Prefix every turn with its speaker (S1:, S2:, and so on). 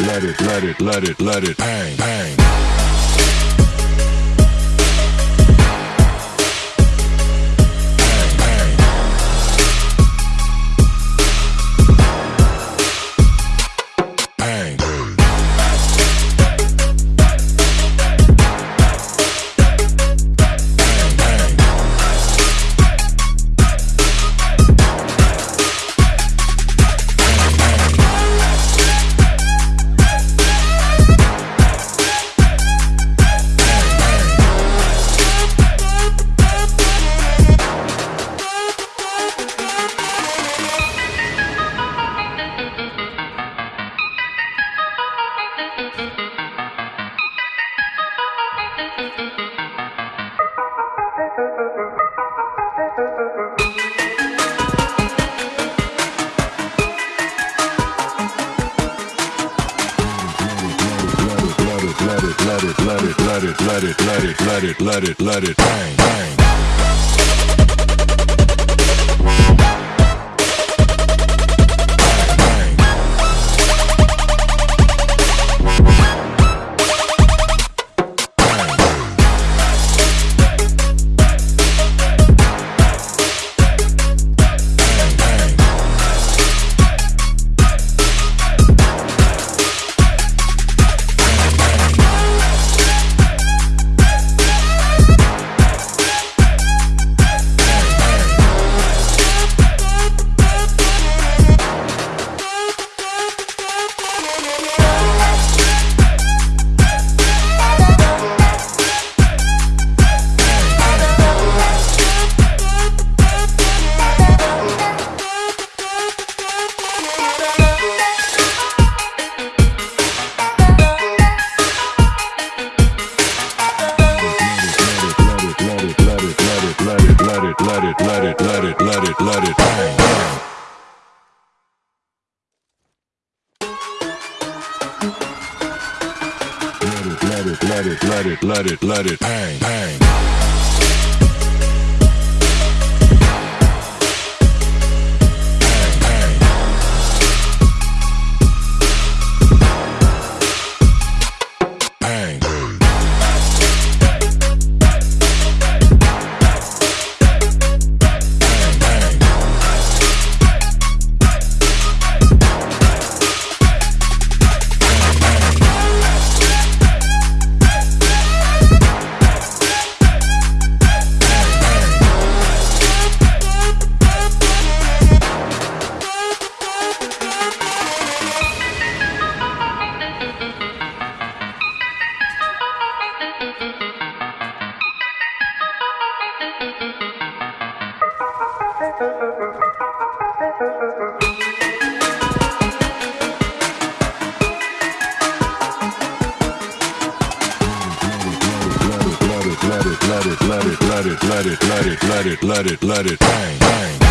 S1: it, let it, let it, let it, let it bang. Let it, let it, let it, let it, let it, let it, let it, let it, bang, bang. Let it, let it, let it, let it, let it, let it, bang, bang. Let it, let it, let it, let it, let it, bang, bang. Let it, let it, let it, let it, let it, let it, let it, let it, let it, bang, bang.